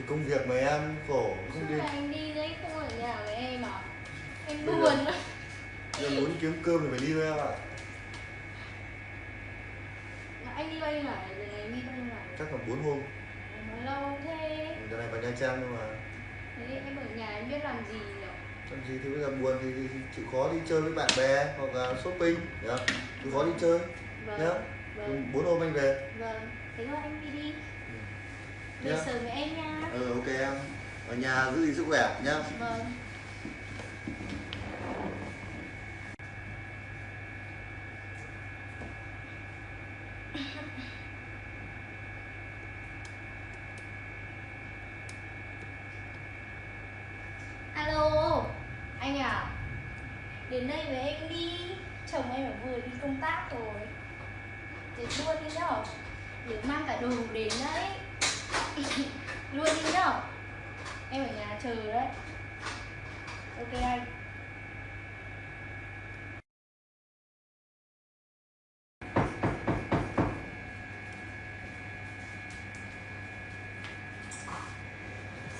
thì công việc mà em khổ không đi. anh đi đấy không ở nhà với em à? Em giờ- buồn lắm em muốn kiếm cơm thì phải đi thôi em ạ. Mà Anh đi bao nhiêu ngày rồi này đi bao nhiêu ngày chắc là bốn hôm. Nói lâu thế. Giờ này vào nha trang nhưng mà. Thế em ở nhà em biết làm gì nhỉ? Làm gì thì bây giờ buồn thì, thì, chịu khó đi chơi với bạn bè hoặc là shopping nhá chịu khó đi chơi nhá Vâng Vâng. Bốn hôm anh về. Vâng Thế thôi anh đi đi Nhá. sớm với em nha. Ừ ok em. Ở nhà giữ gìn sức khỏe nhá. Vâng. Alo Anh à. Đến đây với em đi. Chồng em ở vừa đi công tác rồi. Đến luôn đi nhở Nhớ mang cả đồ đến đấy Luôn đi nhở Em ở nhà chờ đấy. Ok anh.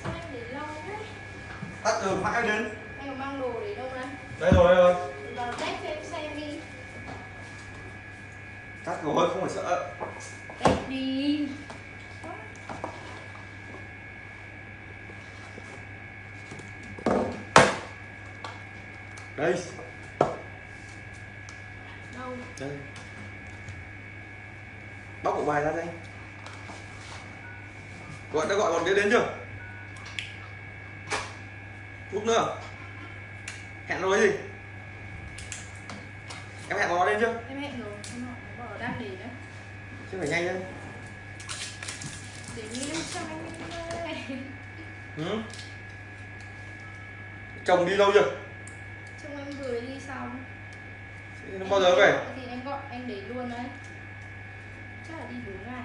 Sao anh để lâu thế? Tắt rồi mãi đến. Anh có mang đồ đến đâu đây đây rồi đây rồi. Vào test cho em xem đi. Tắt rồi không phải sợ. Test đi đây Đâu? Đây. Bóc bộ bài ra đây. Gọi đã gọi bọn kia đến chưa? Lúc nữa. Hẹn rồi gì? Em hẹn nó đến chưa? Em hẹn rồi Em đang để đấy. Chứ phải nhanh lên. Để như cho anh ừ. chồng đi lâu chưa em vừa đi xong. Nó bao giờ về? Thì em gọi anh để luôn đấy. Chắc là đi 4 ngày.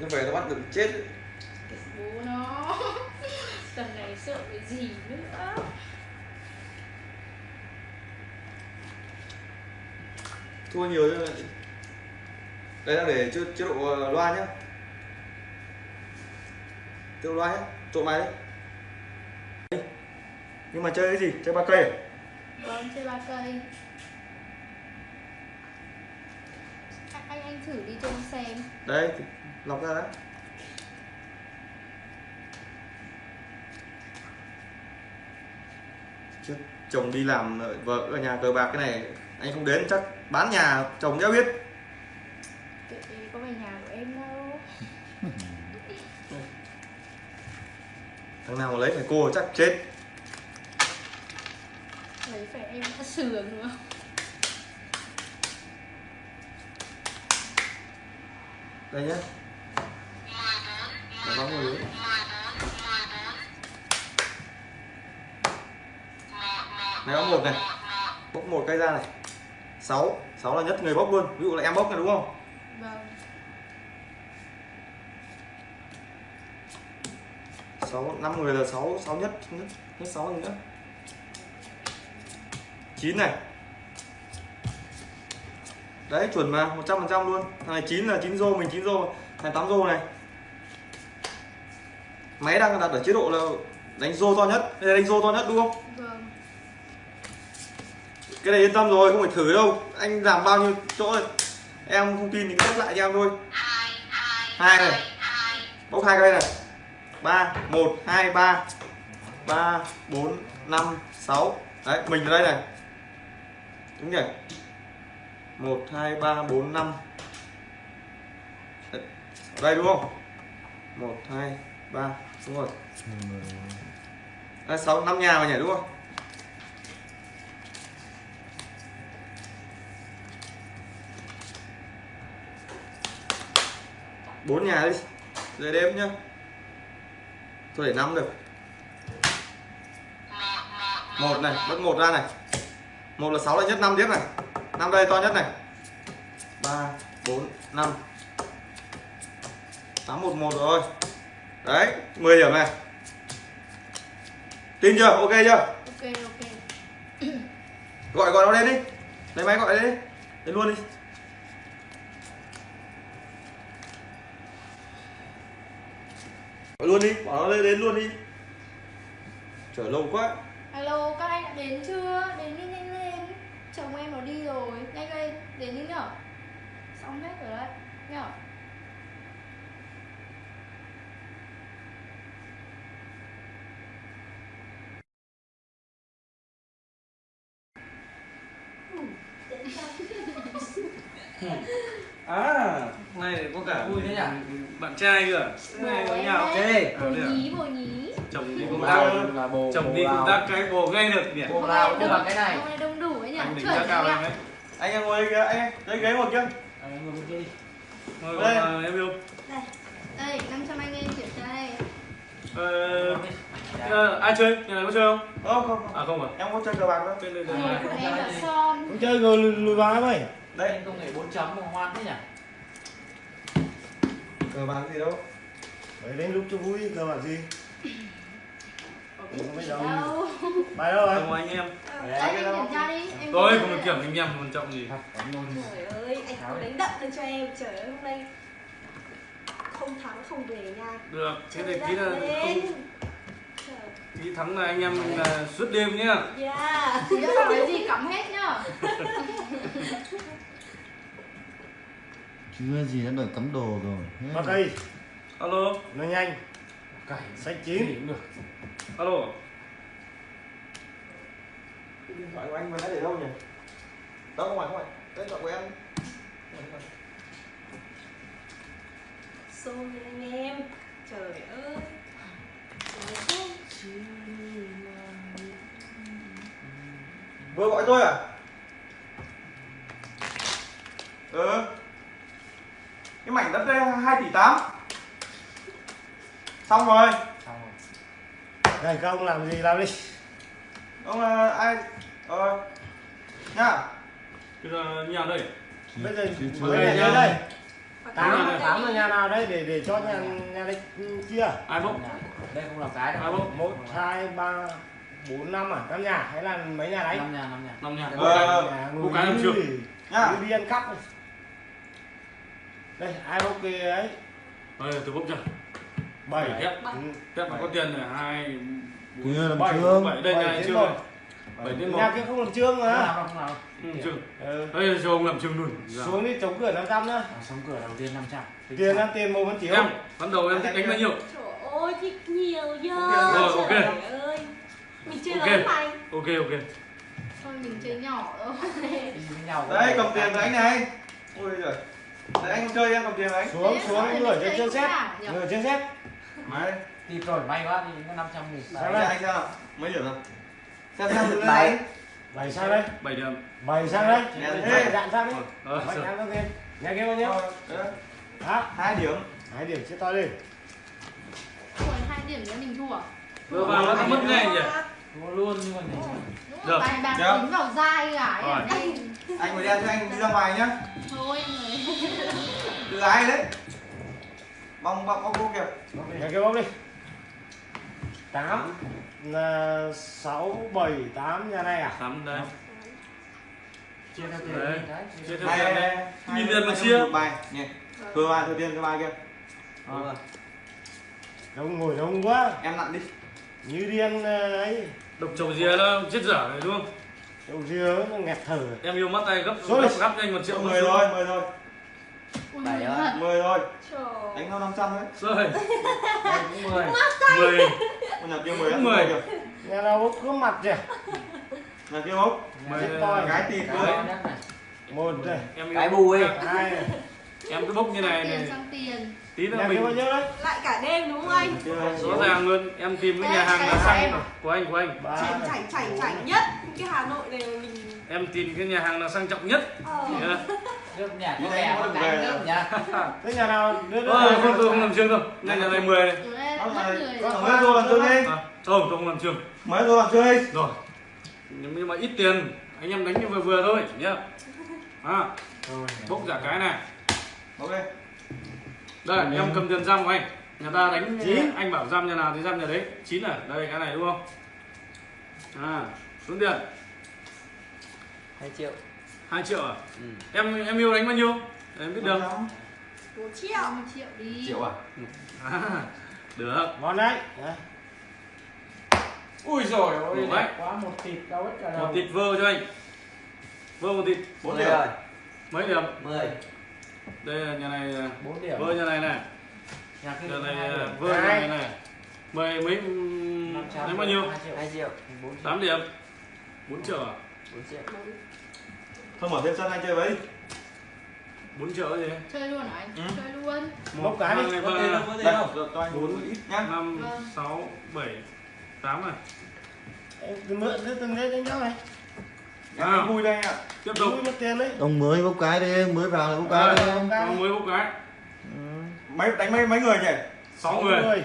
Nó về nó bắt được chết Bố nó. Tầm này sợ cái gì nữa. Thua nhiều chứ đây đang để chế, chế độ ờ, loa nhá. Chế độ loa nhá. Trộn bài đấy. Nhưng mà chơi cái gì? Chơi ba cây à? Vâng, chơi ba cây. Anh, anh thử đi cho em xem. Đây lọc ra đấy Chứ chồng đi làm vợ ở nhà cờ bạc cái này anh không đến chắc bán nhà chồng đéo biết. Kệ có về nhà của em đâu. Thằng nào mà lấy phải cô chắc chết Lấy phải em đã sườn nữa đây nhá. Nó bóng người này bóc một này. Bóc một cây ra này. Sáu. Sáu là nhất người bóc luôn. Ví dụ là em bóc này đúng không? Vâng. Sáu năm người là sáu. Sáu nhất nhất nhất sáu nữa chín này. Đấy chuẩn mà một trăm phần trăm luôn. Thằng này chín là chín rô mình chín rô thằng tám rô này. Máy đang đặt ở chế độ là đánh rô to nhất. Đây là đánh rô to nhất đúng không? Vâng. Cái này yên tâm rồi không phải thử đâu. Anh làm bao nhiêu chỗ này em không tin thì cứ lại cho em thôi. Hai này. Bóc hai cây này. Ba một hai ba. Ba bốn năm sáu. Đấy mình ở đây này đúng nhỉ? Một hai ba bốn năm. Đấy, ở đây đúng không? Một hai ba đúng rồi. À, sáu năm nhà mà nhỉ đúng không? Bốn nhà đi rồi đếm nhá. Tôi để năm được. Một này mất một ra này một là sáu là nhất năm tiếp này. Năm đây to nhất này. Ba bốn năm. Tám một một rồi. Đấy 10 điểm này. Tin chưa? Ok chưa? Ok ok. Gọi gọi nó lên đi. Lấy máy gọi lên đi. Lên luôn đi. Gọi luôn đi bỏ nó lên đến luôn đi. Chở lâu quá. Alo các anh đã đến chưa? Đến đi nhanh lên chồng em nó đi rồi. Nhanh lên đến đi nhở? Xong hết rồi đấy nhở? À này có cả Vui thế nhỉ? bạn trai cơ bồ này có nhà ok bồ được. nhí bồ nhí. Chồng đi công tác Lao là bồ chồng đi công tác cái bồ ngay được nhỉ? Bồ Lao cũng là cái này hôm nay đông đủ anh đỉnh giá cao em đấy. Anh em ngồi đây kìa anh đây ghế kia À, ngồi bên kia đi. ngồi Đây. còn, à, em yêu. Đây. Đây 500 anh em kiểm tra đây. Ờ, Dạ. ờ, ai chơi? Nhà này có chơi không? Không không không. À không à? Em có chơi cờ bạc đâu. Bên đây Ngồi đây của em là son. Không chơi rồi lùi, em ơi. Đây. Anh công nghệ 4 chấm mà ngoan thế nhỉ? cờ bạc gì đâu. Đấy đến lúc cho vui cơ bản gì Không biết đâu đâu Bài đâu rồi không anh em tôi không được kiểm anh em quan trọng gì. Trời ơi, anh không đánh đậm được cho em. Trời ơi, hôm nay không thắng không về nha. Được thế thì tí là không tí thắng là anh em là suốt đêm nhá. Yeah. Có cái gì cắm hết nhá. Chưa gì đã đợi cắm đồ rồi? Bắt đây. Alo. Nó nhanh. Cày Sách chín. Được. Alo. Cái điện thoại của anh vừa nãy để đâu nhỉ? Đâu không phải không phải. Cái điện thoại của em. Xô lên anh em. Trời ơi. Trời ơi. vừa gọi tôi à? Ừ. Cái mảnh đất đây 2 tỷ 8 xong rồi Xong rồi. Này các ông làm gì làm đi. Ông là ai? Ờ nhá. Bây giờ nhà đây. Bây giờ mấy nhà đây. Tám, tám là nhà nào đấy để để cho nhà nhà. đấy chia ai bốc? Đây không là cái ai đâu. bốc? Một hai ba bốn năm à? Năm nhà. Hay là mấy nhà đấy? Năm nhà, năm nhà. năm nhà. Ờ, cô người cái làm đi, chưa? nhá. Đi ăn cắp. Đây ai bốc cái ấy? Đây, tôi bốc chưa bảy. Ừ, thép mà có tiền là hai làm bảy chưa bảy đây trên chưa một. bảy đến một. nhà kia không làm trương Không mà. Làm đâu, không làm. Đâu. ừ, chưa ừ. đây cho ông làm trường luôn. Dạ. xuống đi chống cửa 500 nữa À, sống cửa đầu tiên 500. Tính tiền ăn tiền một vẫn chiếu em ban đầu em thích đánh bao nhiêu? Trời ơi, thích nhiều giờ Rồi, ok. Trời ơi. Mình chơi Ok. lớn mày. Ok ok. Thôi mình chơi nhỏ thôi. Với đây cầm tiền của anh này. Ôi giời. Đấy anh chơi em cầm tiền anh. Xuống xuống Đấy, người trên đấy, xét. nhỉ? người trên xét máy Đi rồi, may quá đi có 500 nghìn. đấy đây. anh nào mấy điểm xem xem từ Bảy. đây bảy sang đây bảy điểm bảy sang đây Nhà bảy thế. dạn sang đi ờ bảy sao? sang tiền nhà kia bao nhiêu Ờ, hả hai điểm hai điểm chia to đi Ủa, hai điểm nữa mình thua à? vừa vào nó mất ngay nhỉ Thua luôn nhưng mà Đúng Được. rồi, bài bạc Được. tính vào dai cả Rồi. anh phải đem cho anh đi ra ngoài nhá thôi người từ ai đấy bong bong bong cô kìa. Nhà kia bốc đi. Tám là sáu bảy tám nhà này à? Tám đấy. Chia theo tiền Đấy. đi. Cái. Chia theo- hai Nhìn nhìn tiền mà tiền chia. bài. Nhỉ thừa bài thừa tiền thừa bài kia Ờ. đông ngồi đông quá. Em nặn đi. Như điên ờ, ấy. Độc trầu dìa nó chết dở này đúng không? Đầu dưa nó nghẹt thở. Em yêu mắt tay gấp Rồi. gấp gấp cho anh một triệu mười rồi mười rồi Ui, Bảy mười á. thật. mười rồi Trời. Đánh hơn năm trăm đấy rồi. Đây cũng 10. mười con nhà kia mười Mười. kìa. Nhà nào bốc cứ mặt kìa. Nhà kia bốc mười Chết toi. cái tịt Cái rồi nhất này. một này em Cái bù ấy. hai em cứ bốc như này này. tí nữa kia bao mình nhiêu đấy? Lại cả đêm đúng không anh? rõ ràng luôn em tìm cái nhà hàng là xăng của anh của anh. Chảnh chảnh chảnh chảnh nhất. Cái Hà Nội này mà mình em tìm cái nhà hàng là sang trọng nhất. Ờ. Nước nhà có kè có cái nước nhà. thế nhà nào? Đưa đưa Ờ, không tôi không làm trường đâu nhà nhà này 10 này. Mấy đô làm chơi đi. À, thôi tôi không làm trường mấy đô làm chơi đi. Rồi. Nhưng mà ít tiền. Anh em đánh như vừa vừa thôi nhá. À, bốc giả cái này. Ok. Đây em cầm tiền giam của anh. Nhà ta đánh Chín. anh bảo giam nhà nào thì giam nhà đấy. Chín à đây cái này đúng không? À xuống tiền. 2 triệu. 2 triệu à? Ừ. em em yêu đánh bao nhiêu? Em biết được. Một triệu. 50 triệu đi. Triệu à? À, được. Ngon đấy. Đấy. ui rồi ôi đấy. quá một thịt cao hết cả đầu. một thịt vơ cho anh. Vơ một thịt. Bốn mười điểm. Rồi mấy điểm? Mười. Đây là nhà này à, bốn điểm. vơ nhà này này. Nhà kia nhà này à, vơ nhà này này. Mười mấy lấy bao nhiêu? Hai triệu. Hai triệu. Bốn triệu. tám điểm. Bốn triệu à? Bốn triệu Thôi mở thêm sân anh chơi với. bốn triệu gì chơi luôn hả anh Ừ. chơi luôn Bốc cái đi. không ba có cho anh bốn ít nhá. năm Vâng. sáu bảy tám à Em cứ mượn cái từng đấy đánh cháu này À. vui đây ạ. tiếp tục Vui mất tiền đấy ông mới bốc cái đi mới vào là bốc cái đi Bốc cái. Còn mới một cái Ừ. Mấy đánh mấy mấy người nhỉ? sáu người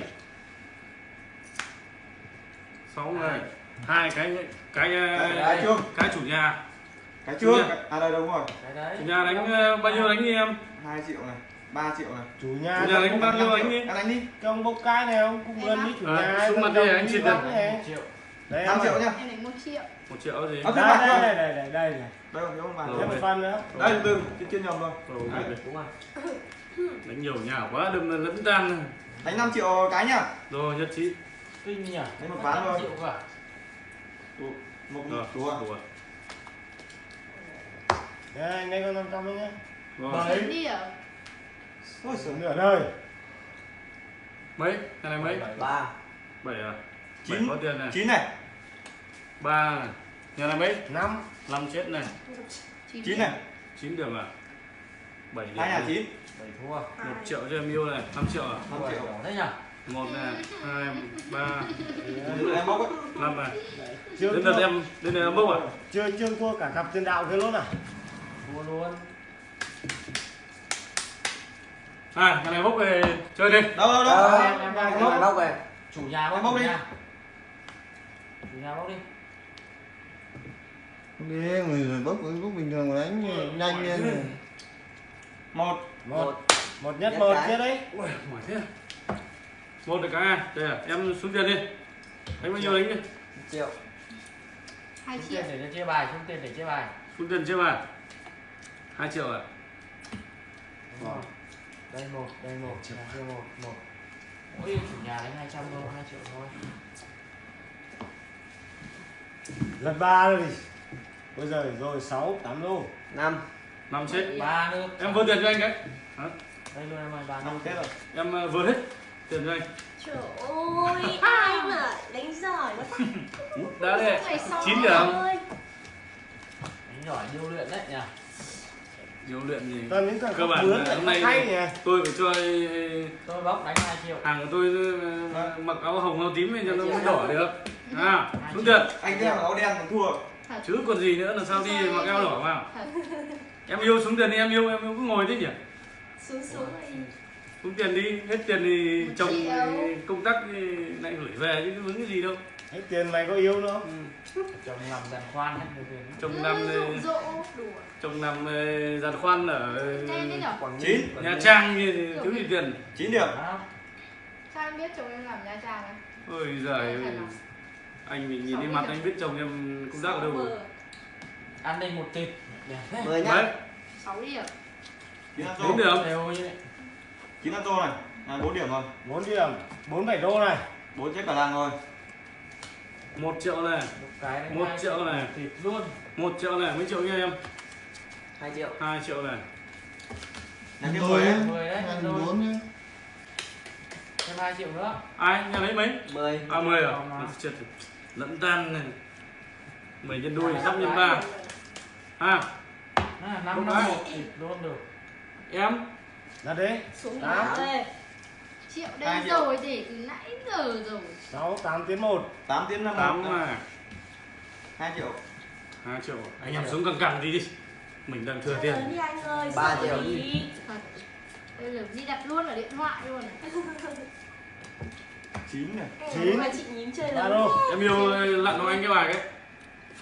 sáu người hai cái cái cái chủ nhà cái. Nhá. À đây đúng rồi. cái đấy. Chủ nhà đánh ờ, bao nhiêu đánh đi em? 2 triệu này, 3 triệu này. chủ nhà chủ nhà đánh bao nhiêu đánh đi? Anh đánh đi. cho ông bốc cái này ông cũng gần với chủ À, nhà xuống mặt đi, đồng anh xin một triệu. Đấy, 5 em triệu nhá. em đánh một triệu. Một triệu gì? Ờ, đây đây đây đây đây này Đây không thêm một phần nữa. Đây từ chưa chưa nhầm rồi. Đánh nhiều nhà quá đừng là lẫn tan. Đánh 5 triệu cái nhá. rồi nhất trí. Kinh nhỉ. Đấy, một ván thôi. Đủ. Một rồi đủ à? rồi Đấy, anh đây có 500 đấy nhá rồi chín điểm Ôi giời. nửa đời. Mấy? Cái này mấy? Ba. Bảy à? Chín. bảy có tiền này. 9 này, ba này. Nhà này mấy? Năm. Năm chết này. Chín 9 này, chín điểm à? Bảy điểm hai nhà 9. bảy thua. Một triệu cho em yêu này. Năm triệu à? 5 triệu. thế nhỉ? Một này. Hai ba. Em ấy. năm này. Đến lượt em đến lượt em bốc à? Chưa chưa thua cả cặp tiền đạo kia luôn à thua luôn. À nhà này bốc về chơi đi. Đâu đâu đâu. Ờ, em em bốc. bốc về. Chủ nhà bốc bốc đi. nhà. chủ nhà bốc đi. Đi người bốc bốc bình thường mà đánh nhanh lên Một, một. Một. Nhất Nhất một cái. kia đấy. Ui mỏi thế. Một được cái à đây à em xuống tiền đi. Đánh bao nhiêu đánh đi? Một triệu. hai triệu để chia bài xuống tiền để chia bài. Xuống tiền chưa mà hai triệu à? Đây một đây một nhà kia một một. Ôi chủ nhà đánh hai trăm thôi hai triệu thôi. Lần ba rồi bây giờ rồi sáu tám đô năm. Năm chết. Ba nước em vơ tiền cho anh cái đây luôn em ơi ba năm Tết rồi. em ờ, vơ hết tiền cho anh. Trời ơi, ai mà đánh giỏi quá. Ta đã đây. Chín điểm. ơi đánh giỏi điêu luyện đấy nhỉ nhiều luyện gì toàn những thằng Cơ bản là hôm nay- hay nhỉ? tôi phải cho tôi bốc đánh hai triệu. hàng của tôi ờ, mặc áo hồng áo tím cho nó mới đỏ được. À xuống tiền Anh cái áo đen còn thua. chứ còn gì nữa là sao đi mặc áo đỏ vào. Em yêu xuống tiền đi em yêu em yêu cứ ngồi thế nhỉ? Xuống xuống xuống tiền đi hết tiền thì chồng công tác thì lại gửi về chứ có vướng cái gì đâu hết tiền mày có yêu nữa. Ừ. chồng làm đàn khoan hết chồng đùa. Chồng nằm ờ, giàn khoan ở thế Quảng Chín. Ninh, Nha Trang như thì thiếu gì tiền? 9 điểm. Sao em biết chồng em làm nha trang ấy. Ôi giời anh mình nhìn đi mặt anh biết chồng em công tác ở đâu rồi? an ninh một thế. Mười đấy. Sáu điểm. 9 ăn bốn tô. điểm. Đều như vậy 9 ăn tô này. À 4 điểm rồi. bốn điểm. Bốn bảy đô này. 4 chết cả làng rồi. Một triệu này. Một cái Một triệu này. thịt luôn. Một triệu này mấy triệu nha em? Hai triệu. Hai triệu này. Kia 10 ấy. mười đấy ăn rồi. bốn nhá. Thêm hai triệu nữa. Ai nhà lấy mấy? Mười. À mười à? Chết lẫn tan này. Mười nhân đôi sắp nhân ba. À à, năm năm cái. một luôn được. Em? Là đấy Xuống Tám. Triệu đây rồi để từ nãy giờ rồi. Sáu tám tiến một. 8 tiếng 5 tám này 2 triệu. hai triệu. Anh em xuống căng căng đi. Mình đang thừa tiền. đi anh ơi Ba sợ triệu. gì? thật. Bây giờ di đặt luôn ở điện thoại luôn 9 này. Chín. mà chị nhím chơi lớn em yêu lặn cho anh cái bài cái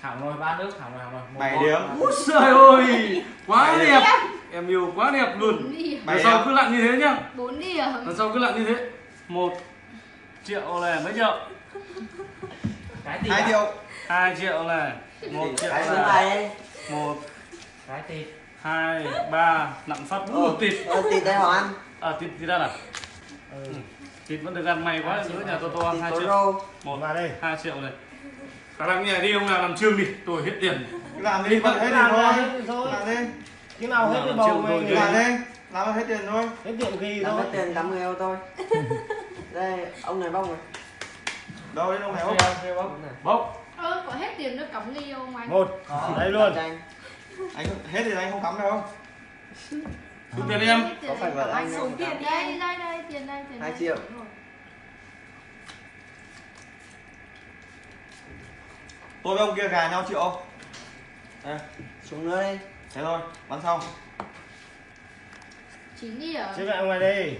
hảo rồi ba nước hảo rồi hảo 7 con. điểm. Úi trời ơi quá Bảy đẹp em yêu quá đẹp luôn. Lần sau cứ lặn như thế nhá. Bốn điểm. Lần sau cứ lặn như thế. Một triệu này mấy triệu? Cái thịt 2 à? triệu. hai triệu này một triệu cái hai một cái thịt hai ba nặng phát. Một tịt. ờ thịt đây họ ăn à tịt tịt ra à ừ. thịt vẫn được ăn may quá giữa nhà to to Thì hai triệu. một vào đây. hai triệu này. Khả năng nhà đi ông nào làm trương đi. Tôi hết tiền. Làm đi ra thôi hết thôi. làm đi cái nào hết cái bầu chịu mày người làm đi làm hết tiền thôi. Hết kỳ làm thôi. hết tiền 80 euro thôi. Đây ông này bông rồi. Đâu đến ông này Ông này. bốc ơ có hết tiền nó cắm đi không anh? Một Có. đây luôn. anh. Hết thì anh không cắm đâu. Xuống tiền đi em. Tiền Có phải bảo anh không tiền cắm? đây đây đây tiền đây tiền Hai đây. triệu. Đúng rồi. tôi với ông kia gà nhau triệu không? Đây xuống nữa đi thế thôi bắn xong. Chín đi ở chứ lại ngoài đây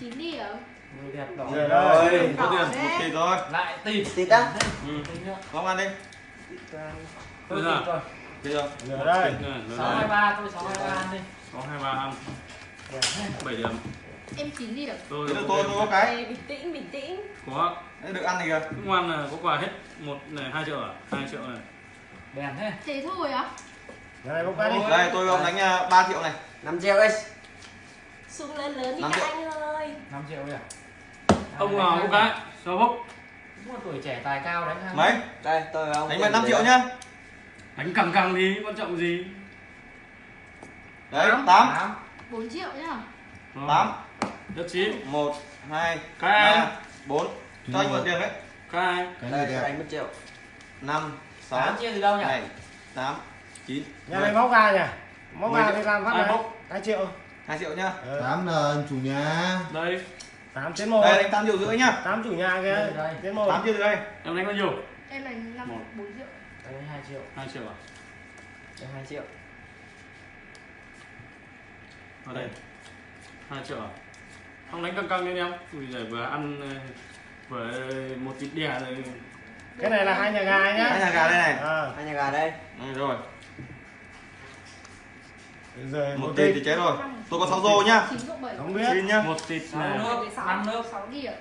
chín đi ở Người đẹp đỏ Rồi. Rồi có tiền một tỷ rồi lại tịt. Tít á? Ừ. Không ăn đi. Tôi ra bây giờ nửa đây sáu hai ba tôi sáu hai ba ăn đi. Sáu hai ba ăn. Bảy điểm. Em chín đi ở tôi tôi tôi có cái. Bình tĩnh bình tĩnh. Có. Đấy, được ăn này kìa. Cứ ngoan là có quà hết một này hai triệu à? Hai triệu này. Đèn thế. Thế thôi á? nhà này bốc đi đây tôi ông đánh à, 3 triệu này. 5 triệu ấy Sung lớn lớn đi các triệu. anh ơi. 5 triệu kìa ông nào có cái sao bốc Một tuổi trẻ tài cao đánh hàng mấy? Đây tôi ông đánh tiền về 5 để triệu đây. nhá. Đánh căng căng đi quan trọng gì? Đấy 8 Tám. 4 triệu nhá. 8 nhất trí 1 2 Cái ai? 3 4 cho anh mượn tiền đấy. Cái đây tôi đánh 1 triệu. 5 6 8 chia từ đâu nhỉ? 7 8 9 nhà này bốc gà nhỉ? Gà triệu. đi làm phát Ai này. bốc? hai triệu. 2 triệu nhá. Ờ, tám là chủ nhà. Đây. Tám trên một. Đây đánh 8 triệu rưỡi nhá. Tám chủ nhà kia. Trên một. 8 triệu từ đây. Em đánh bao nhiêu? Em là năm Một. 4 triệu. Đây 2 triệu. Hai triệu à? Đây 2 triệu. Ở đây. Hai triệu à? Không đánh căng căng lên em. Ui giời vừa ăn vừa một thịt đè rồi. Cái này là hai nhà gà hai nhá nhà gà đây này. À, hai nhà gà đây. Đây rồi rồi một tỷ thì chết rồi. Tôi có 6 rô nhá. 9 cộng 7 không biết. Xin nhá. Một thịt này năm nước. 6 đi ở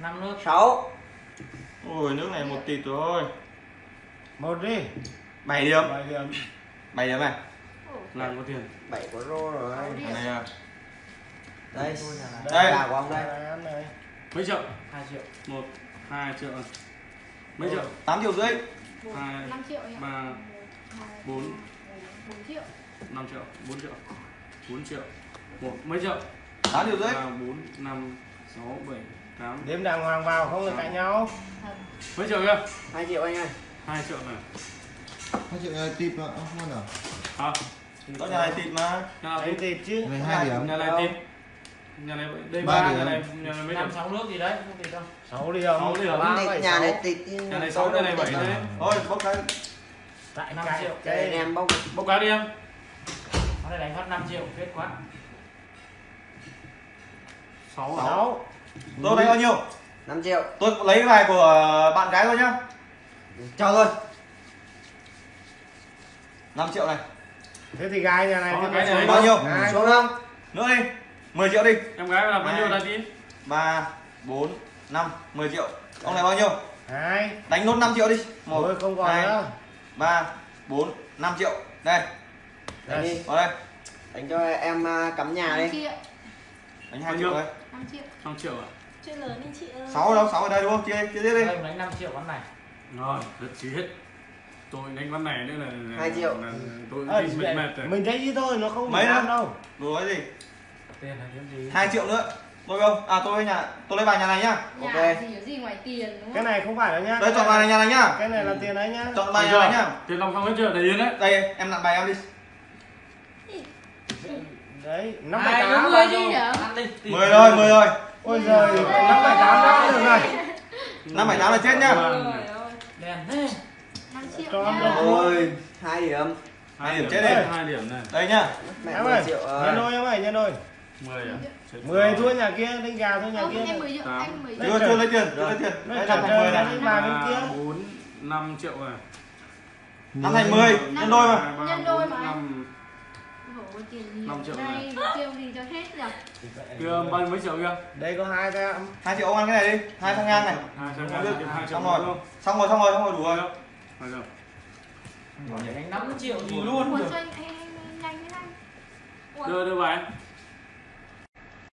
5 nước. 6 ôi nước này một tỷ thôi một đi. 7 điểm. Bảy điểm. 7 điểm này. Làm có tiền 7 có rô rồi. Sáu này à, đây. Đây. gà của ông đây. Mấy triệu? 2 triệu. Một hai triệu. Mấy triệu? 8 triệu rưỡi. Hai, 5 triệu nhá. ba, bốn. 4 triệu 5 triệu 4 triệu. 4 triệu. Một mấy triệu? 8 triệu rưỡi. Ba bốn năm sáu bảy tám. Đếm đàng hoàng vào không được cạnh nhau. Mấy triệu kia 2 triệu anh ơi. Hai triệu này. Hai triệu này tịp mà không ăn à? Hả? Có nhà này thịt mà. Nhà thịt thịt chứ. Này hai điểm. nhà này thịt nhà này đây Ba ba điểm. nhà này nhà này mấy điểm? sáu nước gì đấy không tùy đâu. Sáu điểm. Sáu điểm. ba Này, phẩy nhà sáu. này tịt nhà này sáu nhà này bảy đấy. thôi bốc cái. Tại 5 cạnh triệu. cái em bốc bốc cá đi em nó đây đánh phát 5 triệu phết quá. Sáu à sáu tôi đánh bao nhiêu? 5 triệu. Tôi lấy cái bài của bạn gái thôi nhá. Cho thôi. 5 triệu này. Thế thì gà nhà này Có thì cái này. bao nhiêu? Hai. xuống không nữa đi. 10 triệu đi. Em gái là bao nhiêu Hai. là tí 3 4 5 10 triệu. Ông này bao nhiêu? Hai đánh nốt 5 triệu đi. 1 không còn 2 nữa. 3 4 5 triệu. Đây đánh đi. Vào đây. Đánh cho em à, cắm nhà 5 đi. triệu. Đánh 2 Bao triệu đây 5 triệu. Năm triệu à? Chưa lớn đi chị ơi. 6 đâu 6 ở đây đúng không? Chia chia tiếp đi. Đây đánh 5 triệu con này. Rồi rất chí hết. Tôi đánh ván này nữa là, Hai triệu. là tôi bị mệt mệt rồi. mình thấy ít thôi nó không Mấy ăn đâu. Nói gì? Tiền là kiếm gì? 2 triệu nữa. Tôi không? À tôi nhà tôi lấy bài nhà này nhá. Nhà Ok. có gì ngoài tiền đúng cái không này không phải đâu nhá. Đây chọn bài này nhà này nhá. Cái này là tiền đấy nhá. Chọn bài nhà này nhá. Tiền lòng xong hết chưa? Đầy yên đấy đây em nặn bài em đi đấy năm bảy tám rồi chứ ăn đi 10 rồi 10 rồi ôi giời năm bảy tám đã được rồi 5 7 8 là chết nhá. Trời ơi đèn thế. 5 triệu Cho nhá. nó- ôi hai điểm. Hai điểm chết đi. hai điểm này. Đây nhá. Mẹ em 10 ơi triệu nhân đôi em ơi nhân đôi mười à? Mười rồi. thua nhà kia đánh gà thua nhà kia em 10 triệu Tám. anh 10 Đấy, triệu. chưa chưa lấy tiền chưa Rồi. lấy tiền. Đây là 10 này. Ba bên kia. bốn năm triệu à năm thành 10 nhân đôi mà. Nhân đôi mà anh. năm Ủa, tiền gì Năm triệu đây tiêu gì cho hết nhỉ kia bao nhiêu mấy triệu kia đây có hai em 2 triệu ông ăn cái này đi hai thằng ngang này. Hai hai hai triệu xong rồi. xong rồi xong rồi xong rồi đủ rồi. Hai triệu. đánh 5 triệu gì luôn cho anh anh anh nhanh thế anh đưa đưa bài